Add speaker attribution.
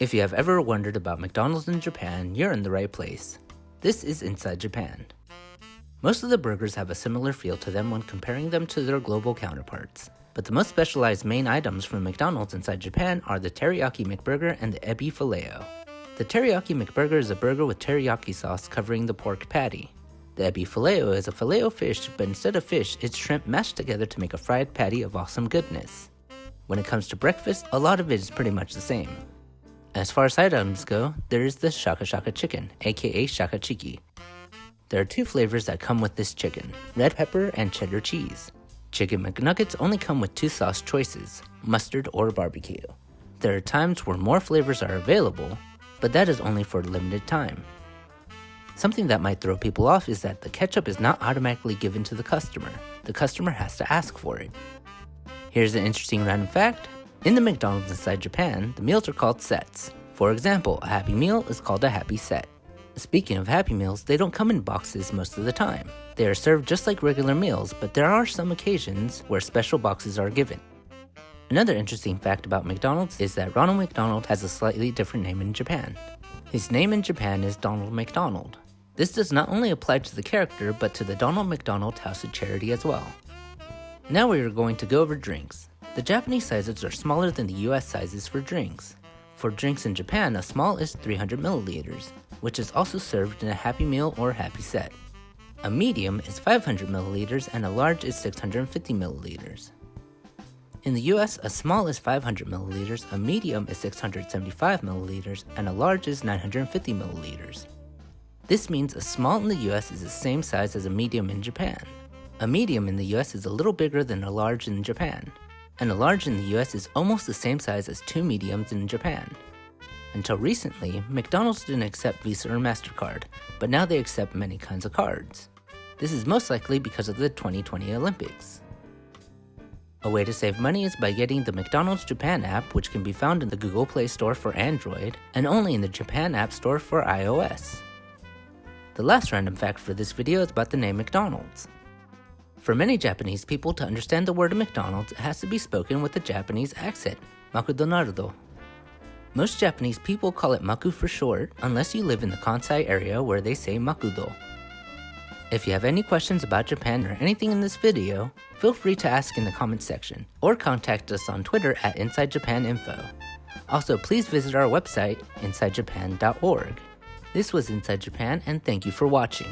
Speaker 1: If you have ever wondered about McDonald's in Japan, you're in the right place. This is Inside Japan. Most of the burgers have a similar feel to them when comparing them to their global counterparts. But the most specialized main items from McDonald's inside Japan are the Teriyaki McBurger and the Ebi Filet-O. The Teriyaki McBurger is a burger with teriyaki sauce covering the pork patty. The Ebi Filet-O is a filet fish, but instead of fish, it's shrimp mashed together to make a fried patty of awesome goodness. When it comes to breakfast, a lot of it is pretty much the same. As far as side items go, there is the Shaka Shaka chicken, aka Shaka Chiki. There are two flavors that come with this chicken, red pepper and cheddar cheese. Chicken McNuggets only come with two sauce choices, mustard or barbecue. There are times where more flavors are available, but that is only for a limited time. Something that might throw people off is that the ketchup is not automatically given to the customer. The customer has to ask for it. Here's an interesting random fact. In the McDonald's inside Japan, the meals are called sets. For example, a Happy Meal is called a Happy Set. Speaking of Happy Meals, they don't come in boxes most of the time. They are served just like regular meals, but there are some occasions where special boxes are given. Another interesting fact about McDonald's is that Ronald McDonald has a slightly different name in Japan. His name in Japan is Donald McDonald. This does not only apply to the character, but to the Donald McDonald House of Charity as well. Now we are going to go over drinks. The Japanese sizes are smaller than the US sizes for drinks. For drinks in Japan, a small is 300 milliliters, which is also served in a Happy Meal or Happy Set. A medium is 500 milliliters and a large is 650 milliliters. In the US, a small is 500 milliliters, a medium is 675 milliliters, and a large is 950 milliliters. This means a small in the US is the same size as a medium in Japan. A medium in the US is a little bigger than a large in Japan and a large in the US is almost the same size as two mediums in Japan. Until recently, McDonald's didn't accept Visa or MasterCard, but now they accept many kinds of cards. This is most likely because of the 2020 Olympics. A way to save money is by getting the McDonald's Japan app, which can be found in the Google Play Store for Android and only in the Japan App Store for iOS. The last random fact for this video is about the name McDonald's. For many Japanese people to understand the word McDonald's, it has to be spoken with a Japanese accent, Makudonaldo. Most Japanese people call it Maku for short, unless you live in the Kansai area where they say Makudo. If you have any questions about Japan or anything in this video, feel free to ask in the comments section, or contact us on Twitter at InsideJapanInfo. Also, please visit our website, InsideJapan.org. This was Inside Japan, and thank you for watching.